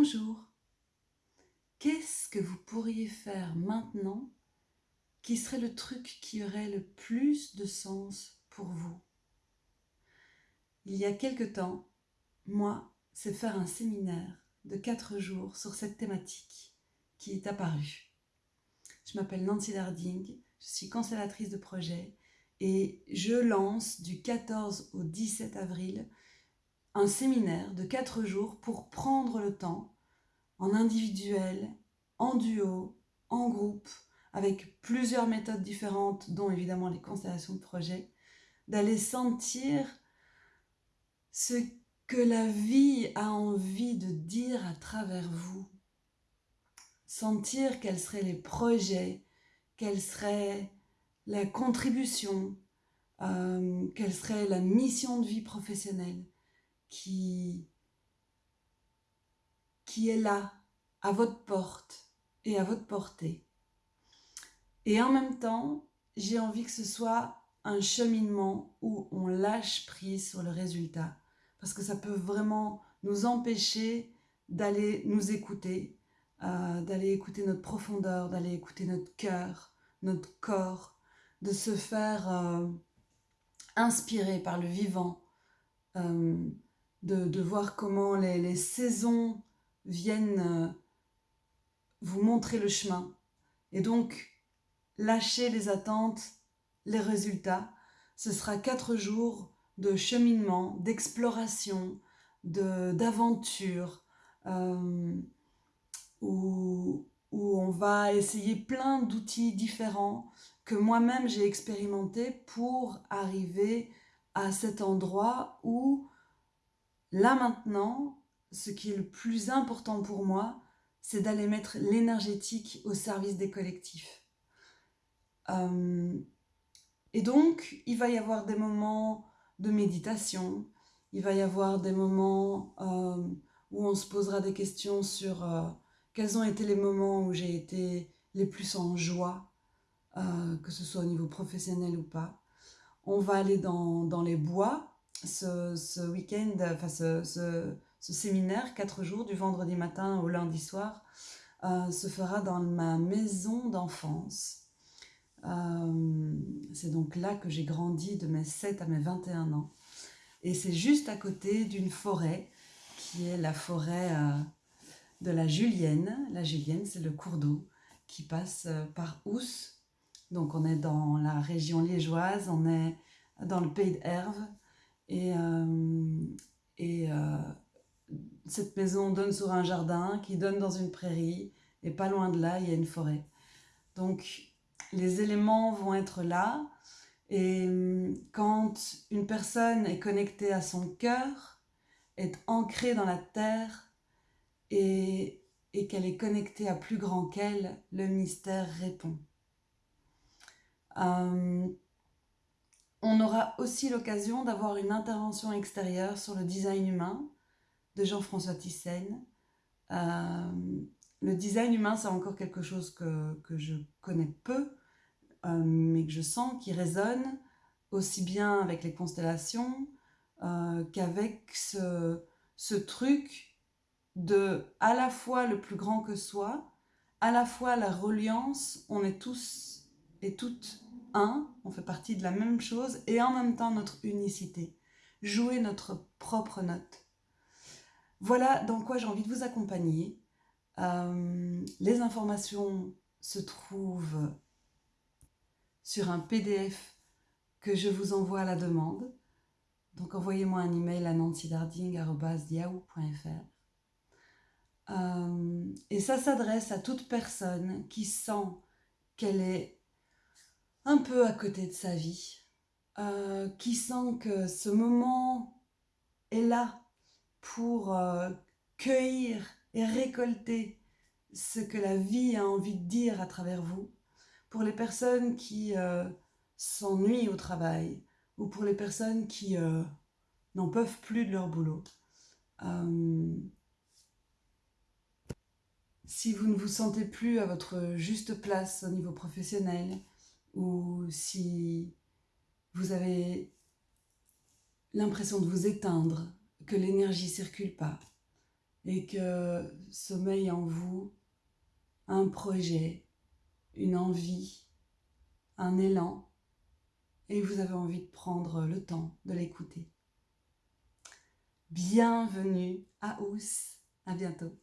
Bonjour. Qu'est-ce que vous pourriez faire maintenant qui serait le truc qui aurait le plus de sens pour vous? Il y a quelque temps, moi, c'est faire un séminaire de quatre jours sur cette thématique qui est apparue. Je m'appelle Nancy Darding, je suis cancellatrice de projet et je lance du 14 au 17 avril un séminaire de 4 jours pour prendre le temps, en individuel, en duo, en groupe, avec plusieurs méthodes différentes, dont évidemment les constellations de projet, d'aller sentir ce que la vie a envie de dire à travers vous. Sentir quels seraient les projets, quelle serait la contribution, euh, quelle serait la mission de vie professionnelle qui, qui est là, à votre porte et à votre portée. Et en même temps, j'ai envie que ce soit un cheminement où on lâche prise sur le résultat. Parce que ça peut vraiment nous empêcher d'aller nous écouter, euh, d'aller écouter notre profondeur, d'aller écouter notre cœur, notre corps, de se faire euh, inspirer par le vivant, euh, de, voir comment les, saisons viennent euh, vous montrer le chemin. Et donc, lâcher les attentes, les résultats. Ce sera quatre jours de cheminement, d'exploration, d'aventure, euh, où, où on va essayer plein d'outils différents que moi-même j'ai expérimenté pour arriver à cet endroit où Là maintenant, ce qui est le plus important pour moi, c'est d'aller mettre l'énergétique au service des collectifs. Euh, et donc, il va y avoir des moments de méditation, il va y avoir des moments euh, où on se posera des questions sur euh, quels ont été les moments où j'ai été les plus en joie, que ce soit au niveau professionnel ou pas. On va aller dans, dans les bois, ce, week-end, enfin ce, séminaire, quatre jours, du vendredi matin au lundi soir, euh, se fera dans ma maison d'enfance. Euh, c'est donc là que j'ai grandi de mes 7 à mes 21 ans. Et c'est juste à côté d'une forêt qui est la forêt euh, de la Julienne. La Julienne, c'est le cours d'eau qui passe par Ous. Donc on est dans la région liégeoise, on est dans le pays d'Herve, et, euh, euh, cette maison donne sur un jardin qui donne dans une prairie. Et pas loin de là, il y a une forêt. Donc, les éléments vont être là. Et euh, quand une personne est connectée à son cœur, est ancrée dans la terre et, et qu'elle est connectée à plus grand qu'elle, le mystère répond. On aura aussi l'occasion d'avoir une intervention extérieure sur le design humain de Jean-François Thyssen. Euh, le design humain, c'est encore quelque chose que, je connais peu, euh, mais que je sens qui résonne aussi bien avec les constellations euh, qu'avec ce, ce truc de à la fois le plus grand que soi, à la fois la reliance, on est tous et toutes on fait partie de la même chose, et en même temps notre unicité. Jouer notre propre note. Voilà dans quoi j'ai envie de vous accompagner. Euh, les informations se trouvent sur un PDF que je vous envoie à la demande. Donc envoyez-moi un email à nancydarding.yahoo.fr euh, Et ça s'adresse à toute personne qui sent qu'elle est un peu à côté de sa vie, euh, qui sent que ce moment est là pour euh, cueillir et récolter ce que la vie a envie de dire à travers vous, pour les personnes qui euh, s'ennuient au travail, ou pour les personnes qui n'en peuvent plus de leur boulot. si vous ne vous sentez plus à votre juste place au niveau professionnel, ou si vous avez l'impression de vous éteindre, que l'énergie circule pas, et que sommeille en vous un projet, une envie, un élan, et vous avez envie de prendre le temps de l'écouter. Bienvenue à Ous, à bientôt.